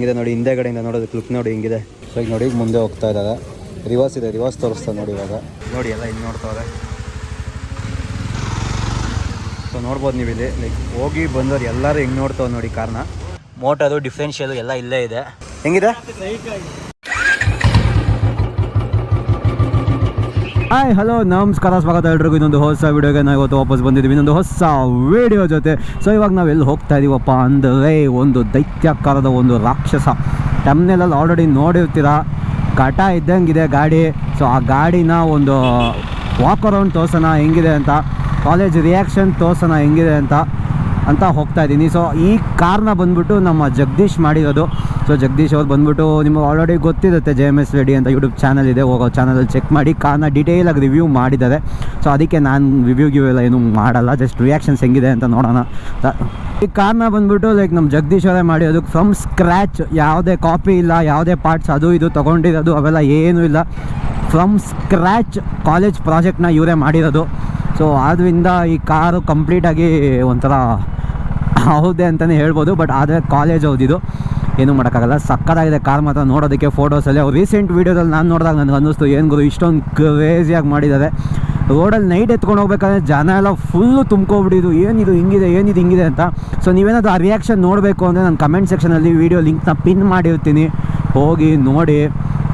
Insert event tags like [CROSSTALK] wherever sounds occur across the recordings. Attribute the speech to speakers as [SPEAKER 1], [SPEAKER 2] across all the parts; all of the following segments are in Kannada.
[SPEAKER 1] ಹಿಂಗಿದೆ ನೋಡಿ ಹಿಂದೆಗಡೆಯಿಂದ ನೋಡೋದು ಕ್ಲಿಕ್ ನೋಡಿ ಹಿಂಗಿದೆ. ಸೊ ಈಗ ನೋಡಿ, ಮುಂದೆ ಹೋಗ್ತಾ ಇದ್ದಾರೆ. ರಿವರ್ಸ್ ಇದೆ ರಿವರ್ಸ್ ತೋರಿಸ್ತಾ ನೋಡಿ ಇವಾಗ. ನೋಡಿ, ಎಲ್ಲ ಹಿಂಗೆ ನೋಡ್ತಾವ್ರೆ ಸೊ ನೋಡ್ಬೋದು ನೀವು ಇಲ್ಲಿ. ಲೈಕ್ ಹೋಗಿ ಬಂದವ್ರು ಎಲ್ಲರೂ ಹಿಂಗೆ ನೋಡ್ತಾವೆ ನೋಡಿ ಕಾರ್ನ ಮೋಟರು ಡಿಫ್ರೆನ್ಷಿಯಲು ಎಲ್ಲ ಇಲ್ಲೇ ಇದೆ. ಹೆಂಗಿದೆ? ಹಾಯ್ ಹಲೋ ನಮಸ್ಕಾರ, ಸ್ವಾಗತ ಎಲ್ರಿಗೂ. ಇನ್ನೊಂದು ಹೊಸ ವೀಡಿಯೋಗೆ ನಾವು ಇವತ್ತು ವಾಪಸ್ ಬಂದಿದ್ದೀವಿ. ಇನ್ನೊಂದು ಹೊಸ ವೀಡಿಯೋ ಜೊತೆ. ಸೊ ಇವಾಗ ನಾವು ಎಲ್ಲಿ ಹೋಗ್ತಾ ಇದ್ದೀವಪ್ಪ ಅಂದರೆ ಒಂದು ದೈತ್ಯಾಕಾರದ ಒಂದು ರಾಕ್ಷಸ. ಟಮ್ನೆಲಲ್ಲಿ ಆಲ್ರೆಡಿ ನೋಡಿರ್ತೀರ? ಕಟ ಇದ್ದಂಗಿದೆ ಗಾಡಿ. ಸೊ ಆ ಗಾಡಿನ ಒಂದು ವಾಕ್ ಅರೌಂಡ್ ತೋರ್ಸೋಣ, ಹೆಂಗಿದೆ ಅಂತ. ಕಾಲೇಜ್ ರಿಯಾಕ್ಷನ್ ತೋರ್ಸೋಣ, ಹೆಂಗಿದೆ ಅಂತ. ಅಂತ ಹೋಗ್ತಾ ಇದ್ದೀನಿ ಸೊ ಈ ಕಾರ್ನ ಬಂದ್ಬಿಟ್ಟು ನಮ್ಮ ಜಗದೀಶ್ ಮಾಡಿರೋದು. ಸೊ ಜಗದೀಶ್ ಅವ್ರು ಬಂದ್ಬಿಟ್ಟು ನಿಮಗೆ ಆಲ್ರೆಡಿ ಗೊತ್ತಿರುತ್ತೆ ಜೆ ಎಂ ಎಸ್ ರೆಡಿ ಅಂತ ಯೂಟ್ಯೂಬ್ ಚಾನಲ್ ಇದೆ, ಹೋಗೋ ಚಾನಲಲ್ಲಿ ಚೆಕ್ ಮಾಡಿ ಕಾರ್ನ ಆಗಿ ರಿವ್ಯೂ ಮಾಡಿದ್ದಾರೆ. ಸೊ ಅದಕ್ಕೆ ನಾನು ರಿವ್ಯೂ ಗಿವ್ ಎಲ್ಲ ಏನೂ ಮಾಡಲ್ಲ ಜಸ್ಟ್ ರಿಯಾಕ್ಷನ್ಸ್ ಹೆಂಗಿದೆ ಅಂತ ನೋಡೋಣ. ಈ ಕಾರ್ನ ಬಂದ್ಬಿಟ್ಟು ಲೈಕ್ ನಮ್ಮ ಜಗದೀಶ್ ಅವರೇ ಮಾಡಿ ಅದಕ್ಕೆ ಫ್ರಮ್ ಸ್ಕ್ರ್ಯಾಚ್ ಯಾವುದೇ ಕಾಪಿ ಇಲ್ಲ, ಯಾವುದೇ ಪಾರ್ಟ್ಸ್ ಅದು ಇದು ತೊಗೊಂಡಿರೋದು, ಅವೆಲ್ಲ ಏನೂ ಇಲ್ಲ. ಫ್ರಮ್ ಸ್ಕ್ರ್ಯಾಚ್ ಕಾಲೇಜ್ ಪ್ರಾಜೆಕ್ಟ್ನ ಇವರೇ ಮಾಡಿರೋದು. ಸೊ ಆದ್ದರಿಂದ ಈ ಕಾರು ಕಂಪ್ಲೀಟಾಗಿ ಒಂಥರ ಹೌದೇ ಅಂತಲೇ ಹೇಳ್ಬೋದು ಬಟ್ ಆದರೆ ಕಾಲೇಜ್ ಹೌದಿದು ಏನೂ ಮಾಡೋಕ್ಕಾಗಲ್ಲ. ಸಕ್ಕತ್ತಾಗಿದೆ ಕಾರ್ ಮಾತ್ರ ನೋಡೋದಕ್ಕೆ ಫೋಟೋಸಲ್ಲಿ. ಅವ್ರು ರೀಸೆಂಟ್ ವೀಡಿಯೋದಲ್ಲಿ ನಾನು ನೋಡಿದಾಗ ನನಗೆ ಅನ್ನಿಸ್ತು, ಏನು ಗುರು ಇಷ್ಟೊಂದು ಕ್ರೇಜಿಯಾಗಿ ಮಾಡಿದ್ದಾರೆ. ರೋಡಲ್ಲಿ ನೈಟ್ ಎತ್ಕೊಂಡು ಹೋಗ್ಬೇಕಾದ್ರೆ ಜನ ಎಲ್ಲ ಫುಲ್ಲು ತುಂಬ್ಕೊಬಿಟ್ಟಿದ್ದು ಏನಿದು, ಹಿಂಗಿದೆ ಏನಿದು, ಹಿಂಗಿದೆ ಅಂತ. ಸೊ ನೀವೇನಾದರೂ ಆ ರಿಯಾಕ್ಷನ್ ನೋಡಬೇಕು ಅಂದರೆ ನಾನು ಕಮೆಂಟ್ ಸೆಕ್ಷನಲ್ಲಿ ವೀಡಿಯೋ ಲಿಂಕ್ನ ಪಿನ್ ಮಾಡಿರ್ತೀನಿ. ಹೋಗಿ ನೋಡಿ,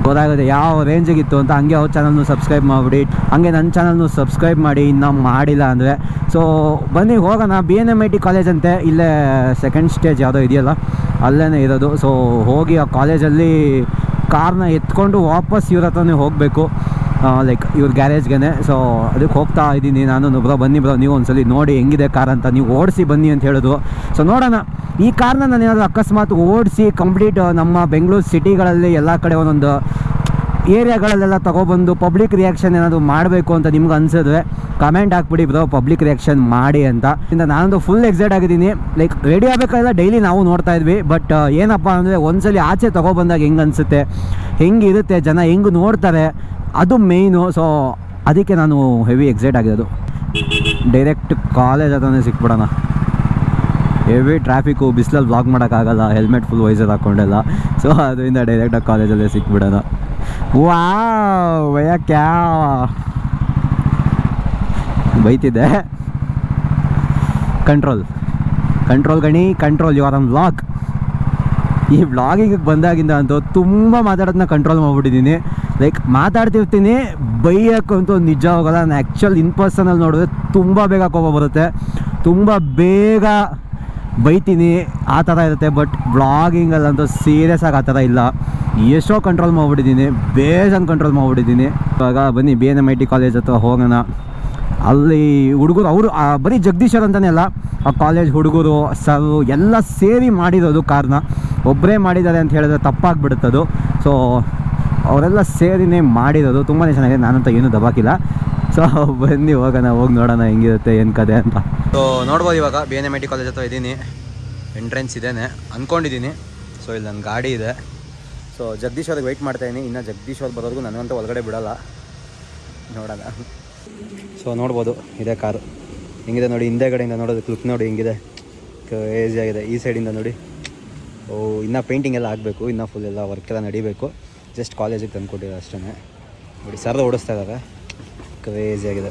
[SPEAKER 1] ಗೊತ್ತಾಗುತ್ತೆ ಯಾವ ರೇಂಜಿಗಿತ್ತು ಅಂತ. ಹಂಗೆ ಅವ್ರ ಚಾನಲ್ನು ಸಬ್ಸ್ಕ್ರೈಬ್ ಮಾಡಿಬಿಡಿ. ಹಂಗೆ ನನ್ನ ಚಾನಲ್ನು ಸಬ್ಸ್ಕ್ರೈಬ್ ಮಾಡಿ. ಇನ್ನೂ ಮಾಡಿಲ್ಲ ಅಂದರೆ. ಸೊ ಬನ್ನಿ, ಹೋಗೋಣ. B N M I T college ಅಂತೆ. ಇಲ್ಲೇ ಸೆಕೆಂಡ್ ಸ್ಟೇಜ್ ಯಾವುದೋ ಇದೆಯಲ್ಲ. ಅಲ್ಲೇ ಇರೋದು. ಸೊ ಹೋಗಿ ಆ ಕಾಲೇಜಲ್ಲಿ ಕಾರ್ನ ಎತ್ಕೊಂಡು ವಾಪಸ್ ಇವ್ರ ಹತ್ರನೇ ಹೋಗಬೇಕು. ಲೈಕ್ ಇವ್ರ ಗ್ಯಾರೇಜ್ಗೆ ಸೊ ಅದಕ್ಕೆ ಹೋಗ್ತಾ ಇದ್ದೀನಿ ನಾನು. ಬ್ರೋ, ಬನ್ನಿ ಬ್ರೋ, ನೀವು ಒಂದ್ಸಲಿ ನೋಡಿ ಹೆಂಗಿದೆ ಕಾರ್ ಅಂತ. ನೀವು ಓಡಿಸಿ ಬನ್ನಿ ಅಂತ ಹೇಳಿದ್ರು. ಸೊ ನೋಡೋಣ. ಈ ಕಾರ್ನ ನಾನು ಏನಾದರೂ ಅಕಸ್ಮಾತ್ ಓಡಿಸಿ ಕಂಪ್ಲೀಟ್ ನಮ್ಮ ಬೆಂಗಳೂರು ಸಿಟಿಗಳಲ್ಲಿ ಎಲ್ಲ ಕಡೆ ಒಂದೊಂದು ಏರಿಯಾಗಳಲ್ಲೆಲ್ಲ ತೊಗೊಬಂದು ಪಬ್ಲಿಕ್ ರಿಯಾಕ್ಷನ್ ಏನಾದರೂ ಮಾಡಬೇಕು ಅಂತ ನಿಮ್ಗೆ ಅನ್ಸಿದ್ರೆ ಕಮೆಂಟ್ ಹಾಕ್ಬಿಡಿ ಬ್ರೋ ಪಬ್ಲಿಕ್ ರಿಯಾಕ್ಷನ್ ಮಾಡಿ ಅಂತ. ಇಂದ ನಾನೊಂದು ಫುಲ್ ಎಕ್ಸೈಟ್ ಆಗಿದ್ದೀನಿ. ಲೈಕ್ ರೆಡಿ ಆಗಬೇಕಾದ್ರೆ ಡೈಲಿ ನಾವು ನೋಡ್ತಾ ಇದ್ವಿ ಬಟ್ ಏನಪ್ಪ ಅಂದರೆ ಒಂದ್ಸಲಿ ಆಚೆ ತೊಗೊಬಂದಾಗ ಹೆಂಗೆ ಅನಿಸುತ್ತೆ ಹೆಂಗಿರುತ್ತೆ ಜನ, ಹೆಂಗೆ ನೋಡ್ತಾರೆ, ಅದು ಮೇಯ್ನು ಸೊ ಅದಕ್ಕೆ ನಾನು ಹೆವಿ ಎಕ್ಸೈಟ್ ಆಗಿರೋದು. ಡೈರೆಕ್ಟ್ ಕಾಲೇಜ್ ಹತ್ರನೇ ಸಿಕ್ಬಿಡೋಣ. ಹೆವಿ ಟ್ರಾಫಿಕ್ಕು ಬಿಸಿಲಲ್ಲಿ ಬ್ಲಾಕ್ ಮಾಡೋಕ್ಕಾಗಲ್ಲ ಹೆಲ್ಮೆಟ್ ಫುಲ್ ವೈಸರ್ ಹಾಕ್ಕೊಂಡೆಲ್ಲ ಸೊ ಅದರಿಂದ ಡೈರೆಕ್ಟಾಗಿ ಕಾಲೇಜಲ್ಲೇ ಸಿಕ್ಬಿಡೋಣ. ವಾ ಭಯ ಕ್ಯಾ ಬೈತಿದ್ದೆ. ಕಂಟ್ರೋಲ್ ಕಂಟ್ರೋಲ್ ಗಣಿ control you are on vlog ಈ ವ್ಲಾಗಿಗೆ ಬಂದಾಗಿಂದ ಅಂತೂ ತುಂಬ ಮಾತಾಡೋದನ್ನ ಕಂಟ್ರೋಲ್ ಮಾಡಿಬಿಟ್ಟಿದ್ದೀನಿ. ಲೈಕ್ ಮಾತಾಡ್ತಿರ್ತೀನಿ ಬೈಯೋಕ್ಕಂತೂ ನಿಜ ಹೋಗಲ್ಲ. ನಾನು ಆ್ಯಕ್ಚುಲ್ ಇನ್ ಪರ್ಸನಲ್ಲಿ ನೋಡಿದ್ರೆ ತುಂಬ ಬೇಗ ಕೋಪ ಬರುತ್ತೆ. ತುಂಬ ಬೇಗ ಬೈತೀನಿ, ಆ ಥರ ಇರುತ್ತೆ ಬಟ್ ಬ್ಲಾಗಿಂಗಲ್ಲಂತೂ ಸೀರಿಯಸ್ ಆಗಿ ಆ ಥರ ಇಲ್ಲ. ಎಷ್ಟೋ ಕಂಟ್ರೋಲ್ ಮಾಡಿಬಿಟ್ಟಿದ್ದೀನಿ, ಬೇಜಾನ್ ಕಂಟ್ರೋಲ್ ಮಾಡಿಬಿಟ್ಟಿದ್ದೀನಿ. ಇವಾಗ ಬನ್ನಿ B N M I T college ಹತ್ರ ಹೋಗೋಣ. ಅಲ್ಲಿ ಹುಡುಗರು, ಅವರು ಬರೀ ಜಗದೀಶರ್ ಅಂತಲೇ ಅಲ್ಲ, ಆ ಕಾಲೇಜ್ ಹುಡುಗರು ಸರ್ ಎಲ್ಲ ಸೇರಿ ಮಾಡಿರೋದು ಕಾರ್ನ. ಒಬ್ಬರೇ ಮಾಡಿದ್ದಾರೆ ಅಂತ ಹೇಳಿದ್ರೆ ತಪ್ಪಾಗ್ಬಿಡುತ್ತದು. ಸೊ ಅವರೆಲ್ಲ ಸೇರಿನೇ ಮಾಡಿರೋದು. ತುಂಬಾ ಚೆನ್ನಾಗಿದೆ. ನಾನಂತ ಏನೂ ದಬಾಕಿಲ್ಲ. ಸೊ [LAUGHS] ಬನ್ನಿ, ಹೋಗೋಣ, ಹೋಗಿ ನೋಡೋಣ ಹೆಂಗಿರುತ್ತೆ, ಏನು ಕತೆ ಅಂತ. ಸೊ ನೋಡ್ಬೋದು ಇವಾಗ B N M I T college ಹತ್ರ ಇದ್ದೀನಿ ಎಂಟ್ರೆನ್ಸ್ ಇದೇನೆ ಅಂದ್ಕೊಂಡಿದ್ದೀನಿ ಸೊ ಇಲ್ಲಿ ನನ್ನ ಗಾಡಿ ಇದೆ. ಸೊ ಜಗದೀಶ್ ಅವ್ರಿಗೆ ವೆಯ್ಟ್ ಮಾಡ್ತಾಯಿದ್ದೀನಿ ಇನ್ನು ಜಗದೀಶ್ ಅವ್ರು ಬರೋದಕ್ಕೂ ನನಗಂತೂ ಒಳಗಡೆ ಬಿಡೋಲ್ಲ. ನೋಡೋಣ. ಸೊ ನೋಡ್ಬೋದು, ಇದೇ ಕಾರು. ಹೆಂಗಿದೆ ನೋಡಿ ಹಿಂದೆಗಡೆಯಿಂದ ನೋಡೋದು ಕ್ಲಿಕ್ ನೋಡಿ, ಹೆಂಗಿದೆ. ಕ್ರೇಜಿ ಆಗಿದೆ. ಈ ಸೈಡಿಂದ ನೋಡಿ. ಓ, ಇನ್ನು ಪೇಂಟಿಂಗ್ ಎಲ್ಲ ಆಗಬೇಕು. ಇನ್ನೂ ಫುಲ್ ಎಲ್ಲ ವರ್ಕ್ ಎಲ್ಲ ನಡಿಬೇಕು. ಜಸ್ಟ್ ಕಾಲೇಜಿಗೆ ತಂದುಕೊಟ್ಟಿದ್ದಾರೆ ಅಷ್ಟೇ ನೋಡಿ ಸರ್ ಓಡಿಸ್ತಾ ಇದ್ದಾರೆ. ಕ್ರೇಜಿ ಆಗಿದೆ.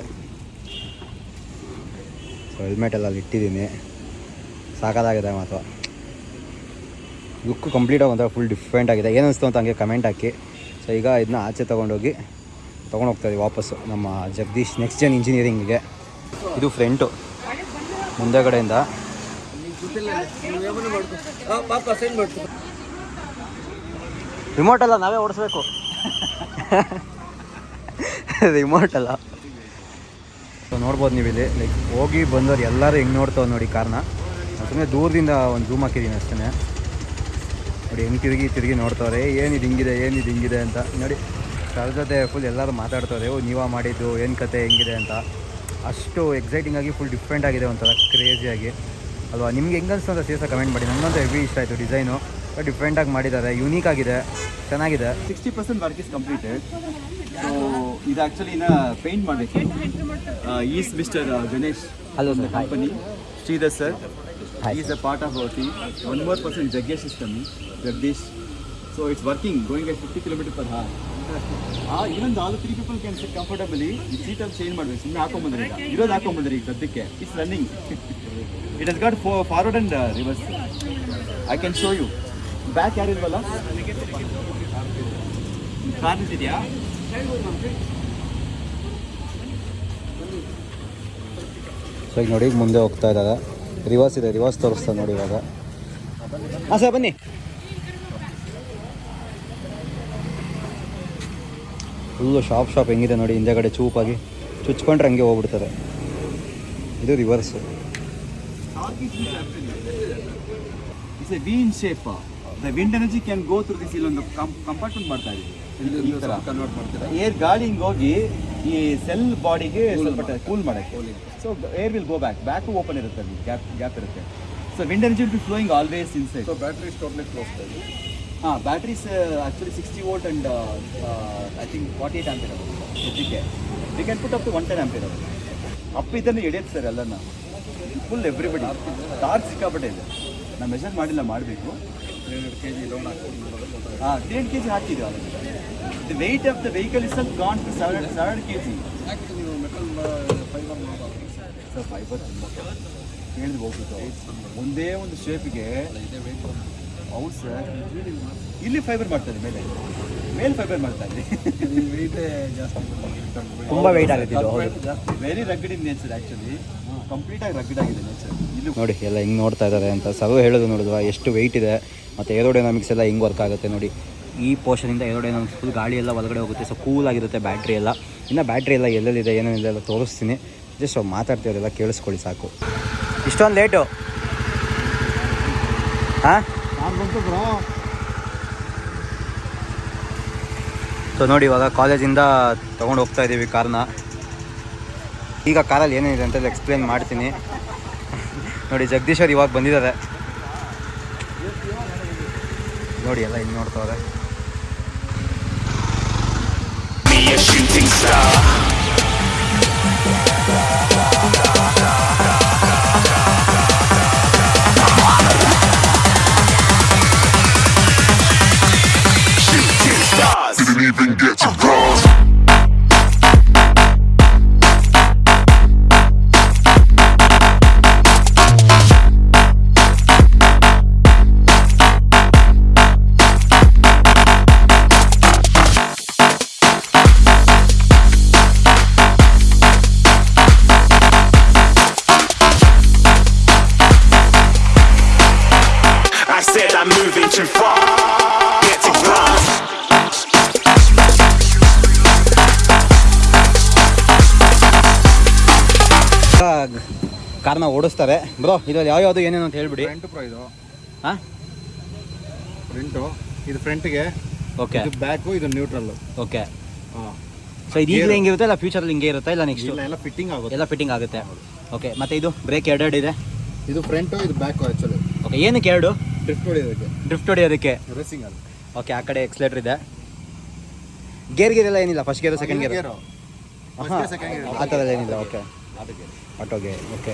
[SPEAKER 1] ಸೊ ಹೆಲ್ಮೆಟ್ ಎಲ್ಲ ಇಟ್ಟಿದ್ದೀನಿ. ಸಾಕಾಗಿದೆ ಮಾತ್ರ. ಲುಕ್ ಕಂಪ್ಲೀಟ್ ಆಗಿ ಒಂಥರ ಫುಲ್ ಡಿಫ್ರೆಂಟ್ ಆಗಿದೆ. ಏನು ಅಂತ ಹಂಗೆ ಕಮೆಂಟ್ ಹಾಕಿ. ಸೊ ಈಗ ಇದನ್ನ ಆಚೆ ತೊಗೊಂಡೋಗಿ ಇದ್ದೀವಿ ವಾಪಸ್ಸು. ನಮ್ಮ ಜಗದೀಶ್ ನೆಕ್ಸ್ಟ್ ಜನ್ ಇಂಜಿನಿಯರಿಂಗಿಗೆ ಇದು ಫ್ರಂಟು ಮುಂದೆಗಡೆಯಿಂದ. ರಿಮೋಟ್ ಅಲ್ಲ ನಾವೇ ಓಡಿಸ್ಬೇಕು. [LAUGHS] ರಿಮೋಟ್ ಅಲ್ಲ ಸೊ ನೋಡ್ಬೋದು ನೀವು ಇಲ್ಲಿ ಲೈಕ್ ಹೋಗಿ ಬಂದವ್ರು ಎಲ್ಲರೂ ಹೆಂಗೆ ನೋಡ್ತಾವೆ ನೋಡಿ ಕಾರ್ನ ಸುಮ್ಮನೆ ದೂರದಿಂದ ಒಂದು ಜೂಮ್ ಹಾಕಿದ್ದೀನಿ ಅಷ್ಟೇ ನೋಡಿ, ಹೆಂಗೆ ತಿರುಗಿ ತಿರುಗಿ ನೋಡ್ತಾವ್ರೆ, ಏನಿದು ಹಿಂಗಿದೆ ಏನಿದು ಹಿಂಗಿದೆ ಅಂತ. ನೋಡಿ ಸರ್ ಜೊತೆ ಫುಲ್ ಎಲ್ಲರೂ ಮಾತಾಡ್ತವ್ರೆ, ಓ, ನೀವಾ ಮಾಡಿದ್ದು, ಏನು ಕತೆ, ಹೆಂಗಿದೆ ಅಂತ. ಅಷ್ಟು ಎಕ್ಸೈಟಿಂಗ್ ಆಗಿ ಫುಲ್ ಡಿಫ್ರೆಂಟ್ ಆಗಿದೆ ಒಂಥರ ಕ್ರೇಜಿಯಾಗಿ ಅಲ್ವಾ? ನಿಮ್ಗೆ ಹೆಂಗನ್ಸ್ತು ಅಂತ ಕಮೆಂಟ್ ಮಾಡಿ. ನನಗಂತೂ ಹೆವಿ ಇಷ್ಟ ಆಯಿತು ಡಿಸೈನು ಡಿಫ್ರೆಂಟಾಗಿ ಮಾಡಿದ್ದಾರೆ ಯೂನೀಕ್ ಆಗಿದೆ ಚೆನ್ನಾಗಿದೆ.
[SPEAKER 2] Sixty percent work is completed so ಇದು ಆ್ಯಕ್ಚುಲಿ ಇನ್ನು ಪೇಂಟ್ ಮಾಡಬೇಕು. Is mister Ganesh
[SPEAKER 1] hello sir
[SPEAKER 2] company Shridhar sir
[SPEAKER 1] is
[SPEAKER 2] a part of our team one more percent more system is so it's working going working, fifty kilometre 50 ಇನ್ನೊಂದು all three people can the comfortably seat ಅಲ್ಲಿ ಚೇಂಜ್ ಮಾಡಬೇಕು ಸುಮ್ಮನೆ ಹಾಕೊಂಬಂದ್ರೆ ಈಗ. ಇರೋದು ಹಾಕೊಂಬಂದ್ರೆ ಈಗ ಸದ್ಯಕ್ಕೆ. It's running it has got forward and reverse I can show you back ಯಾರಿಲ್ವಲ್ಲ car ನಿಂತಿದ್ಯಾ?
[SPEAKER 1] ಸೊ ಈಗ ನೋಡಿ ಮುಂದೆ ಹೋಗ್ತಾ ಇದ್ದಾಗ ರಿವರ್ಸ್ ಇದೆ ರಿವರ್ಸ್ ತೋರಿಸ್ತಾರೆ ನೋಡಿ ಇವಾಗ. ಹಾಂ ಸರ್ ಬನ್ನಿ. ಫುಲ್ಲು ಶಾಪ್ ಶಾಪ್ ಹೆಂಗಿದೆ ನೋಡಿ ಹಿಂದೆಗಡೆ ಚೂಪಾಗಿ. ಚುಚ್ಕೊಂಡ್ರೆ ಹಂಗೆ ಹೋಗ್ಬಿಡ್ತಾರೆ ಇದು reverse
[SPEAKER 2] it's a bean shape the wind energy can go through this ಇಲ್ಲೊಂದು ಕಂಪಾರ್ಟ್ಮೆಂಟ್ ಮಾಡ್ತಾ ಇದೆ ಏರ್ ಗಾಳಿ ಹಿಂಗೆ ಹೋಗಿ ಈ ಸೆಲ್ ಬಾಡಿಗೆ ಸ್ವಲ್ಪ ಕೂಲ್ ಮಾಡಕ್ಕೆ. So air will go back back open ಇರುತ್ತೆ ಅಲ್ಲಿ. ಗ್ಯಾಪ್ ಗ್ಯಾಪ್ ಇರುತ್ತೆ. So wind energy will be flowing always inside
[SPEAKER 3] so battery totally close
[SPEAKER 2] ಹಾಂ batteries actually sixty volt and I think forty eight ampere ಸದ್ಯಕ್ಕೆ we can put up to one ten ampere ಅವರು ಅಪ್ ಇದನ್ನು ಎಳೆಯುತ್ತೆ ಸರ್ ಎಲ್ಲನ. ಫುಲ್ ಎವ್ರಿಬಡಿ ಟಾರ್ಕ್ ಸಿಕ್ಕಾಪಟ್ಟೆ ಇದೆ. ನಾನು ಮೆಷರ್ ಮಾಡಿಲ್ಲ ಮಾಡಬೇಕು.
[SPEAKER 3] ಕೆ ಜಿ ಲೋನ್ ಹಾಕ್ಕೊಂಡು
[SPEAKER 2] ಹಾಂ ಕೆ ಜಿ ಹಾಕಿದ್ದೀವಿ already the weight of the vehicle is ಸ್ವಲ್ಪ gone to seven seven K G
[SPEAKER 3] ಯಾಕೆ ನೀವು ಮೆಟಲ್ ಫೈಬರ್ ಮಾಡೋದು
[SPEAKER 2] ಸರ್ ಫೈಬರ್ ತುಂಬ ಹೇಳಿದ್ರು ಹೋಗ್ಬಿಟ್ಟು ಒಂದೇ ಒಂದು ಶೇಪ್ಗೆ
[SPEAKER 3] ವೆಯ್ಟ್
[SPEAKER 2] ಹೌದು ಸರ್ ಇಲ್ಲಿ ಫೈಬರ್ ಮಾಡ್ತಾರೆ ಮೇಲೆ. ಮೇಲೆ ಫೈಬರ್ ಮಾಡ್ತಾರೆ.
[SPEAKER 3] ವೆಯ್ಟೇ
[SPEAKER 1] ತುಂಬ weight ಆಗುತ್ತೆ.
[SPEAKER 3] ಜಾಸ್ತಿ
[SPEAKER 2] very rugged in nature actually ಕಂಪ್ಲೀಟಾಗಿ ರಗ್ಡ್ ಆಗಿದೆ ನೇಚರ್ ಇಲ್ಲಿ
[SPEAKER 1] ನೋಡಿ ಎಲ್ಲ ಹಿಂಗೆ ನೋಡ್ತಾ ಇದ್ದಾರೆ ಅಂತ ಸರ್ವ ಹೇಳೋದು ನೋಡಿದ್ವಾ ಎಷ್ಟು ವೆಯ್ಟ್ ಇದೆ. ಮತ್ತು ಏರೋಡೈನಾಮಿಕ್ಸ್ ಎಲ್ಲ ಹೆಂಗೆ ವರ್ಕ್ ಆಗುತ್ತೆ ನೋಡಿ. ಈ ಪೋರ್ಷನಿಂದ ಏರೋಡೈನಾಮಿಕ್ಸ್ ಫುಲ್ ಗಾಳಿ ಎಲ್ಲ ಒಳಗಡೆ ಹೋಗುತ್ತೆ ಸೊ ಕೂಲ್ ಆಗಿರುತ್ತೆ ಬ್ಯಾಟ್ರಿ ಎಲ್ಲ. ಇನ್ನು ಬ್ಯಾಟ್ರಿ ಎಲ್ಲ ಎಲ್ಲೆಲ್ಲಿದೆ ಏನೇನಿದೆ ಎಲ್ಲ ತೋರಿಸ್ತೀನಿ. ಜಸ್ಟ್ ಮಾತಾಡ್ತಿರೋದೆಲ್ಲ ಕೇಳಿಸ್ಕೊಳ್ಳಿ ಸಾಕು. ಇಷ್ಟೊಂದು ಲೇಟು ಹಾಂ? ಸೊ ನೋಡಿ, ಇವಾಗ ಕಾಲೇಜಿಂದ ತೊಗೊಂಡು ಹೋಗ್ತಾ ಇದ್ದೀವಿ ಕಾರ್ನ ಈಗ ಕಾರಲ್ಲಿ ಏನೇನಿದೆ ಅಂತ ಎಕ್ಸ್ಪ್ಲೇನ್ ಮಾಡ್ತೀನಿ. [LAUGHS] ನೋಡಿ, ಜಗದೀಶ್ ಅವ್ರು ಇವಾಗ ಬಂದಿದ್ದಾರೆ. ನೋಡಿ ಎಲ್ಲ ಇಲ್ಲಿ ನೋಡ್ತಾವ್ರೆ. ಬ್ರೋ ಇದ್ರಲ್ಲಿ ಯಾವ್ದು ಏನೇನು ಅಂತ ಹೇಳ್ಬಿಡಿ.
[SPEAKER 3] ಫ್ರಂಟ್ ಪ್ರೋ ಇದು.
[SPEAKER 1] ಹಾ?
[SPEAKER 3] ಫ್ರಂಟ್ ಇದು ಫ್ರಂಟ್ಗೆ
[SPEAKER 1] ಓಕೆ
[SPEAKER 3] ಇದು ಬ್ಯಾಕು ಇದು ನ್ಯೂಟ್ರಲ್
[SPEAKER 1] ಓಕೆ
[SPEAKER 3] ಹಾ.
[SPEAKER 1] ಸೊ ಇದು ಈಗಲೇ ಹಿಂಗಿರುತ್ತೆ ಇಲ್ಲ ಫ್ಯೂಚರಲ್ಲಿ ಹಿಂಗೆ ಇರುತ್ತಾ? ಇಲ್ಲ ನೆಕ್ಸ್ಟ್
[SPEAKER 3] ಇಲ್ಲ ಎಲ್ಲ ಫಿಟ್ಟಿಂಗ್ ಆಗುತ್ತೆ.
[SPEAKER 1] ಎಲ್ಲ ಫಿಟ್ಟಿಂಗ್ ಆಗುತ್ತೆ. ಓಕೆ ಮತ್ತೆ ಇದು ಬ್ರೇಕ್ ಎರಡೆರಡು ಇದೆ?
[SPEAKER 3] ಇದು ಫ್ರಂಟು ಇದು ಬ್ಯಾಕು ಆ್ಯಕ್ಚುಲಿ
[SPEAKER 1] ಓಕೆ ಏನಕ್ಕೆ ಎರಡು?
[SPEAKER 3] ಡ್ರಿಫ್ಟ್ ಹೊಡಿಯೋದಕ್ಕೆ.
[SPEAKER 1] ಡ್ರಿಫ್ಟ್ ಹೊಡಿಯೋದಕ್ಕೆ.
[SPEAKER 3] ರೇಸಿಂಗ್ ಅದು
[SPEAKER 1] ಓಕೆ ಆ ಕಡೆ ಎಕ್ಸ್ಲೇಟರ್ ಇದೆ. ಗೇರ್ ಗೇರ್ ಎಲ್ಲ ಏನಿಲ್ಲ? First gear second gear
[SPEAKER 3] gear gear.
[SPEAKER 1] ಆ ಥರ ಏನಿಲ್ಲ. ಓಕೆ
[SPEAKER 3] ಆಟೋ
[SPEAKER 1] ಆಟೋಗೆ ಓಕೆ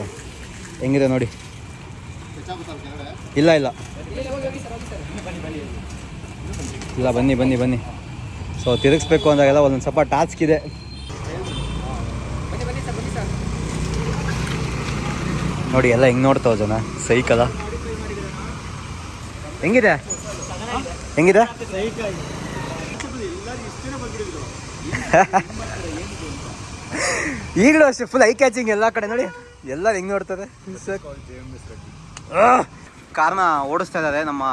[SPEAKER 1] ಹೆಂಗಿದೆ ನೋಡಿ? ಇಲ್ಲ ಇಲ್ಲ. ಇಲ್ಲ, ಬನ್ನಿ ಬನ್ನಿ ಬನ್ನಿ. ಸೊ ತಿರುಗಿಸ್ಬೇಕು ಅಂದಾಗೆಲ್ಲ ಒಂದೊಂದು ಸ್ವಲ್ಪ ಟಾಸ್ಕ್ ಇದೆ. ನೋಡಿ, ಎಲ್ಲ ಹೆಂಗೆ ನೋಡ್ತಾವ ಜನ? ಸೈಕಲ? ಹೆಂಗಿದೆ? ಹೆಂಗಿದೆ? [LAUGHS] ಈಗಲೂ ಅಷ್ಟೇ ಫುಲ್ ಐ ಕ್ಯಾಚಿಂಗ್ ಎಲ್ಲ ಕಡೆ ನೋಡಿ. ಎಲ್ಲರೂ ಹೆಂಗೆ ನೋಡ್ತಾರೆ? ಕಾರ್ನ ಓಡಿಸ್ತಾ ಇದ್ದಾರೆ ನಮ್ಮ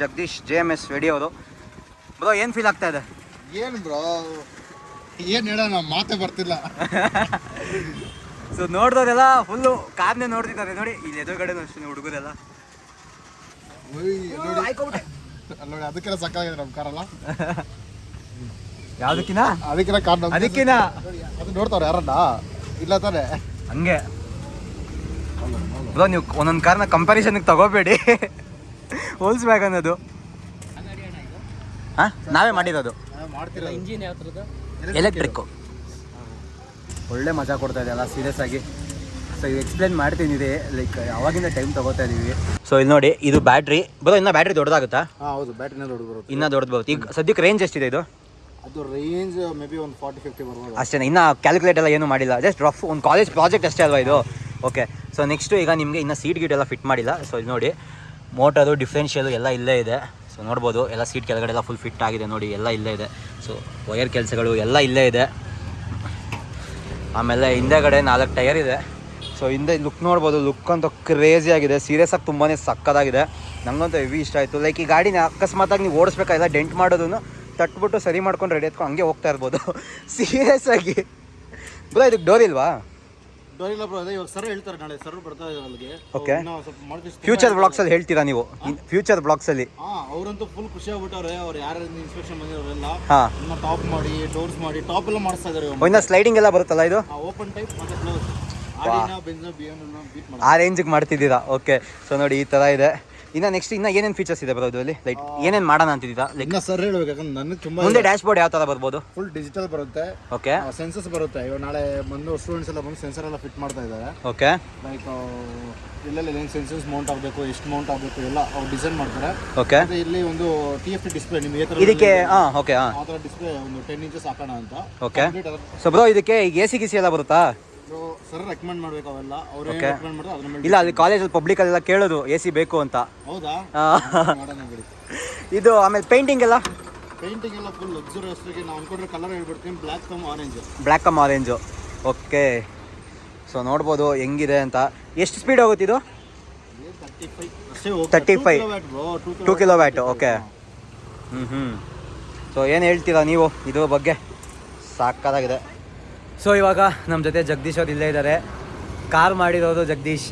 [SPEAKER 1] Jagadish J M S Reddy ಅವರು. ಬ್ರೋ ಏನು ಫೀಲ್ ಆಗ್ತಾ ಇದೆ?
[SPEAKER 3] ಏನು ಬ್ರೋ ಏನು ಹೇಳೋಣ ಮಾತೇ ಬರ್ತಿಲ್ಲ.
[SPEAKER 1] ಸೊ ನೋಡ್ದವ್ರೆಲ್ಲ ಫುಲ್ಲು ಕಾರ್ನೇ ನೋಡ್ತಿದ್ದಾರೆ. ನೋಡಿ ಇಲ್ಲಿ ಎದುರುಗಡೆ ಅಷ್ಟೇ ಹುಡುಗರೆಲ್ಲ.
[SPEAKER 3] ಯಾವ್ದಕ್ಕಿನ ನೋಡಿ? ಅದಕ್ಕೆಲ್ಲ ಸಕ್ಕಾಗಿದೆ ನಮ್ಮ ಕಾರಲ್ಲ
[SPEAKER 1] ಯಾವುದಕ್ಕಿನ
[SPEAKER 3] ಅದಕ್ಕೆಲ್ಲ ಕಾರ್.
[SPEAKER 1] ಅದಕ್ಕಿನ
[SPEAKER 3] ಅದು ನೋಡ್ತಾವ್ರೆ ಯಾರನ್ನ? ಇಲ್ಲ ತಾನೆ?
[SPEAKER 1] ಹಂಗೆ. ಬ್ರೋ ನೀವು ಒಂದೊಂದು ಕಾರ್ನ ಕಂಪ್ಯಾರಿಸನ್ಗೆ ತಗೋಬೇಡಿ. ಹೋಲ್ಸ್ಬೇಕು ಅನ್ನೋದು. ಹಾಂ ನಾವೇ ಮಾಡಿರೋದು. ಎಲೆಕ್ಟ್ರಿಕ್ಕು ಒಳ್ಳೆ ಮಜಾ ಕೊಡ್ತಾ ಇದೆ ಅಲ್ಲ ಸೀರಿಯಸ್ ಆಗಿ. ಸೊ ಇದು ಎಕ್ಸ್ಪ್ಲೇನ್ ಮಾಡ್ತೀನಿ ಲೈಕ್ ಯಾವಾಗಿಂದ ಟೈಮ್ ತಗೋತಾ ಇದೀವಿ. ಸೊ ಇಲ್ಲಿ ನೋಡಿ ಇದು ಬ್ಯಾಟ್ರಿ ಬರೋ ಇನ್ನ ಬ್ಯಾಟ್ರಿ ದೊಡ್ಡದಾಗುತ್ತಾ?
[SPEAKER 3] ಹೌದು ಬ್ಯಾಟ್ರಿನ ದೊಡ್ಡ ಬರುತ್ತೆ.
[SPEAKER 1] ಇನ್ನ ದೊಡ್ಡದು ಬರುತ್ತೆ. ಈಗ ಸದ್ಯಕ್ಕೆ ರೇಂಜ್ ಎಷ್ಟಿದೆ ಇದು?
[SPEAKER 3] ಅದು ರೇಂಜ್ ಮೇ ಬಿ ಒಂದು ಫಾರ್ಟಿ ಫಿಫ್ಟಿ ಬರ್ಬೋದು.
[SPEAKER 1] ಅಷ್ಟೇ ಇನ್ನೂ ಕ್ಯಾಲ್ಕುಲೇಟ್ ಎಲ್ಲ ಏನು ಮಾಡಿಲ್ಲ. ಜಸ್ಟ್ ರಫ್ ಒಂದು ಕಾಲೇಜ್ ಪ್ರಾಜೆಕ್ಟ್ ಅಷ್ಟೇ ಅಲ್ವಾ ಇದು? ಓಕೆ ಸೊ ನೆಕ್ಸ್ಟ್ ಈಗ ನಿಮಗೆ ಇನ್ನು ಸೀಟ್ ಗೀಟ್ ಎಲ್ಲ ಫಿಟ್ ಮಾಡಿಲ್ಲ. ಸೊ ಇಲ್ಲಿ ನೋಡಿ ಮೋಟರು ಡಿಫ್ರೆನ್ಷಿಯಲು ಎಲ್ಲ ಇಲ್ಲೇ ಇದೆ. ಸೊ ನೋಡ್ಬೋದು, ಎಲ್ಲ ಸೀಟ್ ಕೆಳಗಡೆ ಎಲ್ಲ ಫುಲ್ ಫಿಟ್ ಆಗಿದೆ ನೋಡಿ, ಎಲ್ಲ ಇಲ್ಲೇ ಇದೆ. ಸೊ ವಯರ್ ಕೆಲಸಗಳು ಎಲ್ಲ ಇಲ್ಲೇ ಇದೆ. ಆಮೇಲೆ ಹಿಂದೆಗಡೆ ನಾಲ್ಕು ಟೈರ್ ಇದೆ. ಸೊ ಹಿಂದೆ ಲುಕ್ ನೋಡ್ಬೋದು ಲುಕ್ ಅಂತ ಕ್ರೇಜಿ ಆಗಿದೆ. ಸೀರಿಯಸ್ ಆಗಿ ತುಂಬಾ ಸಕ್ಕದಾಗಿದೆ. ನಂಗಂತೂ ಹೆವಿ ಇಷ್ಟ ಆಯಿತು. ಲೈಕ್ ಈ ಗಾಡಿನ ಅಕಸ್ಮಾತಾಗಿ ನೀವು ಓಡಿಸ್ಬೇಕಾಗಿಲ್ಲ ಡೆಂಟ್ ಮಾಡೋದನ್ನು ತಟ್ಬಿಟ್ಟು ಸರಿ ಮಾಡ್ಕೊಂಡು ರೆಡಿ ಎತ್ಕೊಂಡು ಹಂಗೆ ಹೋಗ್ತಾ ಇರ್ಬೋದು. [LAUGHS] ಸೀರಿಯಸ್ ಆಗಿ. ಬರೋ ಇದಕ್ಕೆ ಡೋರ್ ಇಲ್ವಾ?
[SPEAKER 3] ಡೋರ್ ಇಲ್ಲ ಬ್ರೋ ಅದೇ ಇವಾಗ ಸರ್ ಹೇಳ್ತಾರೆ ನಾಳೆ ಸರ್ ಬರ್ತಾ ಇದ್ದಾರೆ ಅಲ್ಲಿಗೆ.
[SPEAKER 1] Okay.
[SPEAKER 3] ನಾವು ಸ್ವಲ್ಪ ಮಾಡ್ತೀವಿ.
[SPEAKER 1] ಫ್ಯೂಚರ್ ಬ್ಲಾಗ್ಸಲ್ಲಿ ಹೇಳ್ತೀರಾ ನೀವು? ಫ್ಯೂಚರ್ ಬ್ಲಾಗ್ಸಲ್ಲಿ
[SPEAKER 3] ಹಾ ಅವರಂತೂ ಫುಲ್ ಖುಷಿ ಆಗ್ಬಿಟ್ಟವ್ರೆ. ಅವ್ರು ಯಾರು ಇನ್ಸ್ಪೆಕ್ಷನ್ ಬಂದಿರೋರೆಲ್ಲ.
[SPEAKER 1] ಹಾಂ.
[SPEAKER 3] ಇನ್ನ ಟಾಪ್ ಮಾಡಿ ಡೋರ್ಸ್ ಮಾಡಿ ಟಾಪ್ ಎಲ್ಲ ಮಾಡಿಸ್ತಾ ಇದಾರೆ
[SPEAKER 1] ಇನ್ನು ಸ್ಲೈಡಿಂಗ್ ಎಲ್ಲ ಬರುತ್ತಲ್ಲ ಇದು?
[SPEAKER 3] ಓಪನ್ ಟೈಪ್ ಮತ್ತೆ ಕ್ಲೋಸ್ ಆಡಿನ ಬೆಂಜ ಬಿ ಎಂ ಬೀಟ್ ಮಾಡಿ
[SPEAKER 1] ಆ ರೇಂಜಿಗೆ ಮಾಡ್ತಿದ್ದೀರಾ? ಓಕೆ ಸೊ ನೋಡಿ ಈ ಥರ ಇದೆ. ಇನ್ನು ನೆಕ್ಸ್ಟ್ ಇನ್ನ ಏನೇನು ಫೀಚರ್ಸ್ ಇದೆ ಬರೋದು ಅಲ್ಲಿ? ಲೈಕ್ ಏನೇನು ಮಾಡೋಣ ಅಂತಿದ್ದೀರಾ? ಲೈಕ್
[SPEAKER 3] ಇನ್ನ ಸರ್ ಹೇಳ್ಬೇಕು ಯಾಕಂದ್ರೆ ನನಗೆ ತುಂಬಾ
[SPEAKER 1] ಮುಂದೆ ಡ್ಯಾಶ್ ಬೋರ್ಡ್ ಯಾವ ತರ ಬರ್ಬೋದು?
[SPEAKER 3] ಫುಲ್ ಡಿಜಿಟಲ್ ಬರುತ್ತೆ.
[SPEAKER 1] ಓಕೆ
[SPEAKER 3] ಸೆನ್ಸಸ್ ಬರುತ್ತೆ. ಇವಾಗ ನಾಳೆ ಬಂದು ಸ್ಟೂಡೆಂಟ್ಸ್ ಎಲ್ಲ ಬಂದು ಸೆನ್ಸರ್ ಎಲ್ಲ ಫಿಟ್ ಮಾಡ್ತಾ ಇದ್ದಾರೆ.
[SPEAKER 1] ಓಕೆ
[SPEAKER 3] ಲೈಕ್ ಇಲ್ಲೆಲ್ಲ ಏನು ಸೆನ್ಸಸ್ ಮೌಂಟ್ ಆಗಬೇಕು ಎಷ್ಟು ಮೌಂಟ್ ಆಗಬೇಕು ಎಲ್ಲ ಅವ್ರು ಡಿಸೈನ್ ಮಾಡ್ತಾರೆ.
[SPEAKER 1] ಓಕೆ
[SPEAKER 3] ಇಲ್ಲಿ ಒಂದು ಟಿ ಎಫ್ ಡಿಸ್ಪ್ಲೇ ನಿಮಗೆ
[SPEAKER 1] ಇದಕ್ಕೆ ಹಾಂ ಓಕೆ ಹಾಂ
[SPEAKER 3] ಆ. ಥರ ಡಿಸ್ಪ್ಲೇ ಒಂದು ಟೆನ್ ಇಂಚಸ್ ಹಾಕೋಣ ಅಂತ.
[SPEAKER 1] ಓಕೆ ಸೊ ಬ್ರೋ ಇದಕ್ಕೆ ಎ ಸಿ ಗಿಸಿ ಎಲ್ಲ ಬರುತ್ತಾ?
[SPEAKER 3] ಸರ್ ರೆಕಮೆಂಡ್ ಮಾಡ್ಬೇಕು ಅವೆಲ್ಲ. ಅವ್ರು. ರೆಕಮೆಂಡ್ ಮಾಡಿದ್ರೆ ಅದ್ರ ಮೇಲೆ
[SPEAKER 1] ಇಲ್ಲ ಅಲ್ಲಿ ಕಾಲೇಜಲ್ಲಿ ಪಬ್ಲಿಕಲ್ಲೆಲ್ಲ ಕೇಳೋದು ಎ ಸಿ ಬೇಕು ಅಂತ.
[SPEAKER 3] ಹೌದಾ? ಮಾಡೋಣ ಬಿಡಿ.
[SPEAKER 1] ಇದು ಆಮೇಲೆ ಪೇಂಟಿಂಗ್ ಎಲ್ಲ?
[SPEAKER 3] ಪೇಂಟಿಂಗ್ ಎಲ್ಲ ಫುಲ್ ಲಕ್ಸುರಿಯಸ್ ಆಗಿ ನಾವು ಅನ್ಕೊಂಡ್ರೆ ಕಲರ್ ಹೇಳ್ಬಿಡ್ತೀನಿ black cum orange
[SPEAKER 1] black cum orange okay so ನೋಡ್ಬೋದು ಹೆಂಗಿದೆ ಅಂತ. ಎಷ್ಟು ಸ್ಪೀಡ್ ಹೋಗುತ್ತೆ ಇದು?
[SPEAKER 3] ತರ್ಟಿ ಫೈವ್ ಅಷ್ಟೇ
[SPEAKER 1] 35. ಟೂ ಕಿಲೋ ವ್ಯಾಟ್ ಓಕೆ ಹ್ಞೂ ಹ್ಞೂ ಸೊ ಏನು ಹೇಳ್ತೀರಾ ನೀವು ಇದು ಬಗ್ಗೆ? ಸಾಕಾಗಿದೆ. ಸೊ ಇವಾಗ ನಮ್ಮ ಜೊತೆ ಜಗದೀಶ್ ಅವ್ರು ಇಲ್ಲೇ ಇದ್ದಾರೆ ಕಾರ್ ಮಾಡಿರೋದು Jagadish.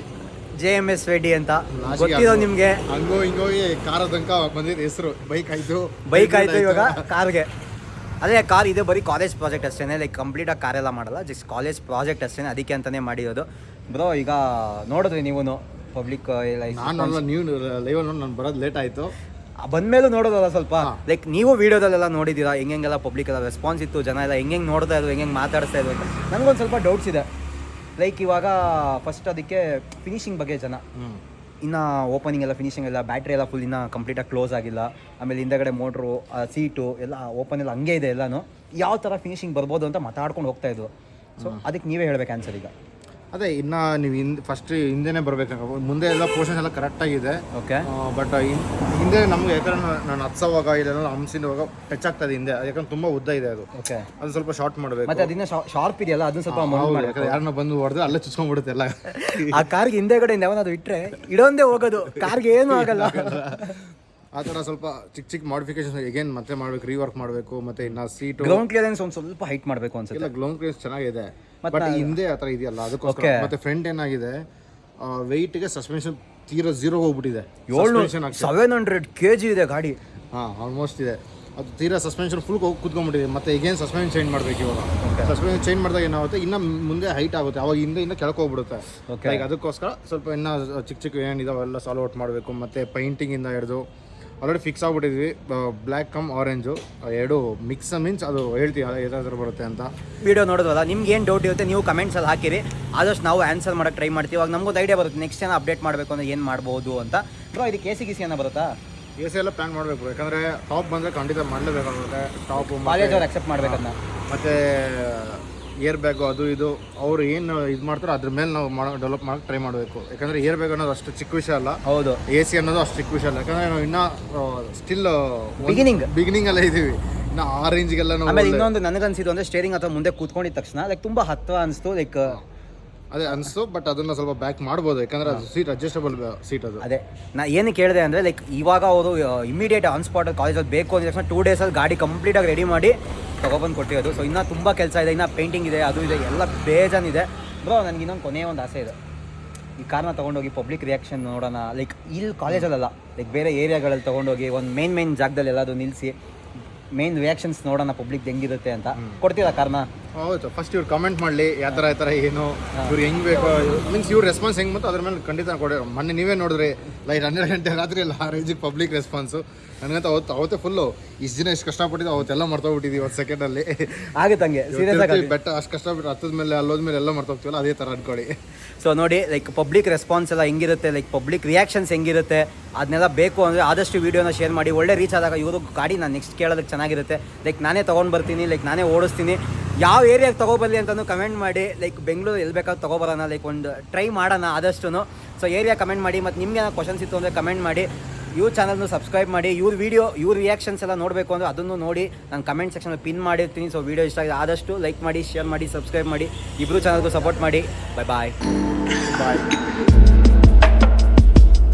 [SPEAKER 1] J M S Reddy ಅಂತ. ಗೊತ್ತಿರೋ ನಿಮಗೆ?
[SPEAKER 3] ಹಂಗೋ ಹಿಂಗೋಗಿ ಕಾರ ತನಕ ಬಂದಿದ್ದು ಹೆಸರು. ಬೈಕ್ ಆಯ್ತು.
[SPEAKER 1] ಬೈಕ್ ಆಯಿತು ಇವಾಗ ಕಾರ್ಗೆ. ಅದೇ ಕಾರ್ ಇದೆ ಬರೀ ಕಾಲೇಜ್ ಪ್ರಾಜೆಕ್ಟ್ ಅಷ್ಟೇ ಲೈಕ್ ಕಂಪ್ಲೀಟಾಗಿ ಎಲ್ಲ ಮಾಡಲ್ಲ. ಜಸ್ಟ್ ಕಾಲೇಜ್ ಪ್ರಾಜೆಕ್ಟ್ ಅಷ್ಟೇ ಅದಕ್ಕೆ ಅಂತಾನೆ ಮಾಡಿರೋದು. ಬ್ರೋ ಈಗ ನೋಡಿದ್ರಿ ನೀವು ಪಬ್ಲಿಕ್
[SPEAKER 3] ನಾನು ನೀವು ಲೈವ್ ನೋಡಿ ನಾನು ಬರೋದು ಲೇಟ್ ಆಯ್ತು.
[SPEAKER 1] ಬಂದ್ಮೇಲೂ ನೋಡೋದಲ್ಲ ಸ್ವಲ್ಪ? ಲೈಕ್ ನೀವು ವಿಡಿಯೋದಲ್ಲೆಲ್ಲ ನೋಡಿದ್ದೀರಾ? ಹೆಂಗೆಲ್ಲ ಪಬ್ಲಿಕ್ ಎಲ್ಲ ರೆಸ್ಪಾನ್ಸ್ ಇತ್ತು ಜನ ಎಲ್ಲ ಹೆಂಗೆ ನೋಡ್ತಾ ಇದ್ರು ಹೆಂಗೆ ಮಾತಾಡ್ತಾ ಇದ್ರು ಅಂತ? ನನಗೊಂದು ಸ್ವಲ್ಪ ಡೌಟ್ಸ್ ಇದೆ. ಲೈಕ್ ಇವಾಗ ಫಸ್ಟ್ ಅದಕ್ಕೆ ಫಿನಿಶಿಂಗ್ ಬಗ್ಗೆ ಜನ. ಇನ್ನು ಓಪನಿಂಗ್ ಎಲ್ಲ ಫಿನಿಶಿಂಗ್ ಎಲ್ಲ ಬ್ಯಾಟ್ರಿ ಎಲ್ಲ ಫುಲ್ ಇನ್ನೂ ಕಂಪ್ಲೀಟಾಗಿ ಕ್ಲೋಸ್ ಆಗಿಲ್ಲ. ಆಮೇಲೆ ಹಿಂದಗಡೆ ಮೋಟ್ರು ಸೀಟು ಎಲ್ಲ ಓಪನ್ ಎಲ್ಲ ಹಂಗೆ ಇದೆ ಎಲ್ಲನೂ. ಯಾವ ಥರ ಫಿನಿಶಿಂಗ್ ಬರ್ಬೋದು ಅಂತ ಮಾತಾಡ್ಕೊಂಡು ಹೋಗ್ತಾ ಇದ್ರು. ಸೊ ಅದಕ್ಕೆ ನೀವೇ ಹೇಳ್ಬೇಕು ಆನ್ಸರ್ ಈಗ.
[SPEAKER 3] ಅದೇ ಇನ್ನ ನೀವು ಹಿಂದ್ ಫಸ್ಟ್ ಹಿಂದೆನೆ ಬರ್ಬೇಕು. ಮುಂದೆ ಎಲ್ಲ ಪೋರ್ಷನ್ಸ್ ಎಲ್ಲ ಕರೆಕ್ಟ್ ಆಗಿದೆ.
[SPEAKER 1] ಓಕೆ
[SPEAKER 3] ಬಟ್ ಹಿಂದೆ ನಮ್ಗೆ ಯಾಕಂದ್ರೆ ನಾನು- ಹತ್ಸೋವಾಗ ಇಲ್ಲ ಹಂಸಿನವಾಗ ಟಚ್ ಆಗ್ತದೆ ಹಿಂದೆ. ಯಾಕಂದ್ರೆ ತುಂಬಾ ಉದ್ದ ಇದೆ ಅದು.
[SPEAKER 1] ಓಕೆ
[SPEAKER 3] ಅದು ಸ್ವಲ್ಪ ಶಾರ್ಟ್ ಮಾಡಬೇಕು.
[SPEAKER 1] ಮತ್ತೆ ಅದನ್ನ ಶಾರ್ಪ್ ಇದೆಯಲ್ಲ ಅದನ್ನ ಸ್ವಲ್ಪ ಯಾಕಂದ್ರೆ
[SPEAKER 3] ಯಾರನ್ನ ಬಂದು ಹೊಡೆದ್ರೆ ಅಲ್ಲೇ ಚುಚ್ಕೊಂಡ್ಬಿಡುತ್ತೆ ಎಲ್ಲ.
[SPEAKER 1] ಆ ಕಾರ್ಗೆ ಹಿಂದೆಗಡೆ ಯಾವನಾದ್ರು ಇಟ್ರೆ ಇಡೋಂದೇ ಹೋಗೋದು. ಕಾರ್ಗೆ ಏನು ಆಗಲ್ಲ.
[SPEAKER 3] ಆ ಥರ ಸ್ವಲ್ಪ ಚಿಕ್ಕ ಚಿಕ್ಕ ಮಾಡಿಫಿಕೇಶನ್ ಎಗೇನ್ ಮತ್ತೆ ಮಾಡ್ಬೇಕು ರೀವರ್ಕ್ ಮಾಡಬೇಕು ಮತ್ತೆ ಇನ್ನ ಸೀಟು
[SPEAKER 1] ಗ್ರೌಂಡ್ ಕ್ಲಿಯರೆನ್ಸ್ ಒಂದು ಸ್ವಲ್ಪ ಹೈಟ್ ಮಾಡಬೇಕು ಅನ್ಸುತ್ತೆ.
[SPEAKER 3] ಇಲ್ಲ ಕ್ರೇಸ್ ಚೆನ್ನಾಗಿದೆ.
[SPEAKER 1] ಮತ್ತೆ
[SPEAKER 3] ಬಟ್ ಹಿಂದೆ ಆ ಥರ ಇದೆಯಲ್ಲ ಅದಕ್ಕೋಸ್ಕರ.
[SPEAKER 1] Okay.
[SPEAKER 3] ಮತ್ತೆ ಫ್ರಂಟ್ ಏನಾಗಿದೆ? ವೆಯ್ಟ್ಗೆ ಸಸ್ಪೆನ್ಷನ್ ತೀರಾ ಜೀರೋ ಹೋಗ್ಬಿಟ್ಟಿದೆ.
[SPEAKER 1] ಏಳ್ನೂರು
[SPEAKER 3] Suspension ಆಗ್ತದೆ.
[SPEAKER 1] ಸೆವೆನ್ ಹಂಡ್ರೆಡ್ ಕೆ ಜಿ ಇದೆ ಗಾಡಿ.
[SPEAKER 3] ಹಾಂ ಆಲ್ಮೋಸ್ಟ್ ಇದೆ. ಅದು ತೀರಾ ಸಸ್ಪೆನ್ಷನ್ ಫುಲ್ ಕುತ್ಕೊಂಡ್ಬಿಟ್ಟಿದೆ. ಮತ್ತೆ ಈಗೇನು ಸಸ್ಪೆನ್ಷನ್ ಚೇಂಜ್ ಮಾಡಬೇಕು ಇವಾಗ. ಸಸ್ಪೆನ್ಷನ್ ಚೇಂಜ್ ಮಾಡಿದಾಗ ಏನಾಗುತ್ತೆ? ಇನ್ನ ಮುಂದೆ ಹೈಟ್ ಆಗುತ್ತೆ. ಅವಾಗ ಹಿಂದೆ ಇನ್ನ ಕೆಳಕ್ಕೆ ಹೋಗ್ಬಿಡುತ್ತೆ.
[SPEAKER 1] Okay.
[SPEAKER 3] ಲೈಕ್ ಅದಕ್ಕೋಸ್ಕರ ಸ್ವಲ್ಪ ಇನ್ನ ಚಿಕ್ಕ ಚಿಕ್ಕ ಏನಿದಾವೆಲ್ಲ ಸಾಲ್ವ್ ಔಟ್ ಮಾಡಬೇಕು. ಮತ್ತೆ ಪೈಂಟಿಂಗಿಂದ ಹಿಡಿದು ಆಲ್ರೆಡಿ ಫಿಕ್ಸ್ ಆಗ್ಬಿಟ್ಟಿದ್ವಿ. ಬ್ಲ್ಯಾಕ್ ಕಮ್ ಆರೆಂಜು ಎರಡು ಮಿಕ್ಸ್ ಮೀನ್ಸ್ ಅದು ಹೇಳ್ತೀವಿ ಯಾವ್ದಾದ್ರು ಬರುತ್ತೆ ಅಂತ.
[SPEAKER 1] ವಿಡಿಯೋ ನೋಡಿದ್ವಲ್ಲ ನಿಮ್ಗೆ ಏನು ಡೌಟ್ ಇರುತ್ತೆ ನೀವು ಕಮೆಂಟ್ಸಲ್ಲಿ ಹಾಕಿರಿ. ಆದಷ್ಟು ನಾವು ಆನ್ಸರ್ ಮಾಡೋಕ್ಕೆ ಟ್ರೈ ಮಾಡ್ತೀವಿ. ಇವಾಗ ನಮಗೊಂದು ಐಡಿಯಾ ಬರುತ್ತೆ ನೆಕ್ಸ್ಟ್ ಏನೋ ಅಪ್ಡೇಟ್ ಮಾಡಬೇಕು ಅಂದರೆ ಏನು ಮಾಡ್ಬೋದು ಅಂತ. ಬ್ರೋ ಇದಕ್ಕೆ ಎ ಸಿ ಗಿಸಿ ಏನೋ ಬರುತ್ತಾ?
[SPEAKER 3] ಎ ಸಿ ಎಲ್ಲ ಪ್ಲ್ಯಾನ್ ಮಾಡಬೇಕು ಯಾಕಂದರೆ ಟಾಪ್ ಬಂದರೆ ಖಂಡಿತ ಮಾಡಲೇಬೇಕಾಗುತ್ತೆ ಟಾಪು
[SPEAKER 1] ಕಾಲೇಜ್ ಅವ್ರು ಅಕ್ಸೆಪ್ಟ್ ಮಾಡಬೇಕನ್ನ
[SPEAKER 3] ಮತ್ತು ಏರ್ ಬ್ಯಾಗು ಅದು ಇದು ಅವ್ರು ಏನು ಇದು ಮಾಡ್ತಾರೋ ಅದ್ರ ಮೇಲೆ ನಾವು ಮಾಡೋ ಡೆವಲಪ್ ಮಾಡೋಕೆ ಟ್ರೈ ಮಾಡಬೇಕು. ಯಾಕಂದರೆ ಏರ್ ಬ್ಯಾಗ್ ಅನ್ನೋದು ಅಷ್ಟು ಚಿಕ್ಕ ವಿಷಯ ಅಲ್ಲ.
[SPEAKER 1] ಹೌದು.
[SPEAKER 3] ಎ ಸಿ ಅನ್ನೋದು ಅಷ್ಟು ಚಿಕ್ಕ ವಿಷಯ ಅಲ್ಲ. ಯಾಕಂದರೆ ನಾವು ಇನ್ನೂ ಸ್ಟಿಲ್
[SPEAKER 1] ಬಿಗಿನಿಂಗ್
[SPEAKER 3] ಬಿಗಿನಿಂಗ್ ಅಲ್ಲೇ ಇದ್ದೀವಿ ಇನ್ನು ಆ ರೇಂಜ್ಗೆಲ್ಲ ನಾವು
[SPEAKER 1] ಆಮೇಲೆ ಇನ್ನೊಂದು ನನಗನ್ಸಿದ್ದು ಅಂದರೆ ಸ್ಟೇರಿಂಗ್ ಅಥವಾ ಮುಂದೆ ಕೂತ್ಕೊಂಡಿದ ತಕ್ಷಣ ಲೈಕ್ ತುಂಬ ಹತ್ತಿರ ಅನಿಸ್ತು ಲೈಕ್
[SPEAKER 3] ಅದೇ ಅನಿಸ್ತು ಬಟ್ ಅದನ್ನ ಸ್ವಲ್ಪ ಬ್ಯಾಕ್ ಮಾಡ್ಬೋದು ಯಾಕಂದ್ರೆ ಅದು ಸೀಟ್ ಅಡ್ಜಸ್ಟಬಲ್ ಸೀಟ್ ಅದು.
[SPEAKER 1] ಅದೇ ನಾ ಏನು ಕೇಳಿದೆ ಅಂದರೆ ಲೈಕ್ ಇವಾಗ ಅವರು ಇಮಿಡಿಯೇಟ್ ಆನ್ ಸ್ಪಾಟ್ ಕಾಲೇಜಲ್ಲಿ ಬೇಕು ಅಂದ್ರೆ ತಕ್ಷಣ ಟೂ ಡೇಸಲ್ಲಿ ಗಾಡಿ ಕಂಪ್ಲೀಟಾಗಿ ರೆಡಿ ಮಾಡಿ ತೊಗೊಬಂದು ಕೊಟ್ಟಿರೋದು. ಸೊ ಇನ್ನೂ ತುಂಬ ಕೆಲಸ ಇದೆ ಇನ್ನೂ ಪೇಂಟಿಂಗ್ ಇದೆ ಅದು ಇದೆ ಎಲ್ಲ ಬೇಜಾನಿದೆ ಬ್ರೋ ನನಗೆ ಇನ್ನೊಂದು ಕೊನೆಯ ಒಂದು ಆಸೆ ಇದೆ. ಈ ಕಾರ್ನ ತೊಗೊಂಡೋಗಿ ಪಬ್ಲಿಕ್ ರಿಯಾಕ್ಷನ್ ನೋಡೋಣ. ಲೈಕ್ ಇಲ್ಲಿ ಕಾಲೇಜಲ್ಲ ಲೈಕ್ ಬೇರೆ ಏರಿಯಾಗಳಲ್ಲಿ ತೊಗೊಂಡೋಗಿ ಒಂದು ಮೇನ್ ಮೇನ್ ಜಾಗದಲ್ಲಿ ಎಲ್ಲಾದರೂ ನಿಲ್ಲಿಸಿ ಮೇನ್ ರಿಯಾಕ್ಷನ್ಸ್ ನೋಡೋಣ ಪಬ್ಲಿಕ್ ಹೆಂಗಿರುತ್ತೆ ಅಂತ. ಕೊಡ್ತೀರಾ ಕಾರ್ನ
[SPEAKER 3] ಹೌದು ಫಸ್ಟ್ ಇವ್ರು ಕಮೆಂಟ್ ಮಾಡಲಿ ಯಾವ ಥರ ಯಾವ ಥರ ಏನು ಇವ್ರು ಹೆಂಗೆ ಬೇಕು ಮೀನ್ಸ್ ಇವ್ರ ರೆಸ್ಪಾನ್ಸ್ ಹೆಂಗೆ ಮತ್ತು ಅದ್ರ ಮೇಲೆ ಖಂಡಿತ ಕೊಡಿ ಮೊನ್ನೆ ನೀವೇ ನೋಡಿದ್ರಿ ಲೈಟ್ ಹನ್ನೆರಡು ಗಂಟೆ ರಾತ್ರಿ ಎಲ್ಲ ಆ ರೇಂಜಿಗೆ ಪಬ್ಲಿಕ್ ರೆಸ್ಪಾನ್ಸು ನನಗಂತ ಅವತ್ತು ಅವತ್ತೇ ಫುಲ್ಲು ಇಷ್ಟು ದಿನ ಎಷ್ಟು ಕಷ್ಟಪಟ್ಟಿದ್ದು ಅವತ್ತೆಲ್ಲ ಮರ್ತೋಗ್ಬಿಟ್ಟಿದ್ವಿ ಒಂದು ಸೆಕೆಂಡಲ್ಲಿ
[SPEAKER 1] ಆಗುತ್ತೆ ಹಂಗೆ ಸೀರಿಯಸ್ ಆಗಿ
[SPEAKER 3] ಬೆಟ್ಟ ಅಷ್ಟು ಕಷ್ಟಪಟ್ಟು ಹತ್ತದ ಮೇಲೆ ಅಲ್ಲೋದ ಮೇಲೆ ಎಲ್ಲ ಮರ್ತೋಗ್ತೀವಲ್ಲ ಅದೇ ಥರ ಅನ್ಕೊಳ್ಳಿ.
[SPEAKER 1] ಸೊ ನೋಡಿ ಲೈಕ್ ಪಬ್ಲಿಕ್ ರೆಸ್ಪಾನ್ಸ್ ಎಲ್ಲ ಹೆಂಗಿರುತ್ತೆ ಲೈಕ್ ಪಬ್ಲಿಕ್ ರಿಯಾಕ್ಷನ್ಸ್ ಹೆಂಗಿರುತ್ತೆ ಅದನ್ನೆಲ್ಲ ಬೇಕು ಅಂದರೆ ಆದಷ್ಟು ವೀಡಿಯೋನ ಶೇರ್ ಮಾಡಿ ಒಳ್ಳೆ ರೀಚ್ ಆದಾಗ ಇವರು ಗಾಡಿ ನಾನು ನೆಕ್ಸ್ಟ್ ಕೇಳೋದಕ್ಕೆ ಚೆನ್ನಾಗಿರುತ್ತೆ. ಲೈಕ್ ನಾನೇ ತೊಗೊಂಡು ಬರ್ತೀನಿ ಲೈಕ್ ನಾನೇ ಓಡಿಸ್ತೀನಿ ಯಾವ ಏರಿಯಾಗೆ ತೊಗೊಬರಲಿ ಅಂತಲೂ ಕಮೆಂಟ್ ಮಾಡಿ ಲೈಕ್ ಬೆಂಗಳೂರು ಎಲ್ಲಿ ಬೇಕಾದ್ರೂ ತೊಗೊಬರೋಣ ಲೈಕ್ ಒಂದು ಟ್ರೈ ಮಾಡೋಣ ಆದಷ್ಟು ಸೊ ಏರಿಯಾ ಕಮೆಂಟ್ ಮಾಡಿ, ಮತ್ತು ನಿಮ್ಗೆ ಏನೋ ಕ್ವಶನ್ಸ್ ಇತ್ತು ಅಂದರೆ ಕಮೆಂಟ್ ಮಾಡಿ. ಇವ್ರ ಚಾನಲ್ನು ಸಬ್ಸ್ಕ್ರೈಬ್ ಮಾಡಿ, ಇವ್ರ ವೀಡಿಯೋ ಇವ್ರ ರಿಯಾಕ್ಷನ್ಸ್ ಎಲ್ಲ ನೋಡಬೇಕು ಅಂದರೆ ಅದನ್ನು ನೋಡಿ ನಾನು ಕಮೆಂಟ್ ಸೆಕ್ಷನಲ್ಲಿ ಪಿನ್ ಮಾಡಿರ್ತೀನಿ. ಸೊ ವೀಡಿಯೋ ಇಷ್ಟ ಆಗಿದೆ ಆದಷ್ಟು ಲೈಕ್ ಮಾಡಿ ಶೇರ್ ಮಾಡಿ ಸಬ್ಸ್ಕ್ರೈಬ್ ಮಾಡಿ. ಇಬ್ಬರು ಚಾನಲ್ಗೂ ಸಪೋರ್ಟ್ ಮಾಡಿ. ಬಾಯ್ ಬಾಯ್
[SPEAKER 3] ಬಾಯ್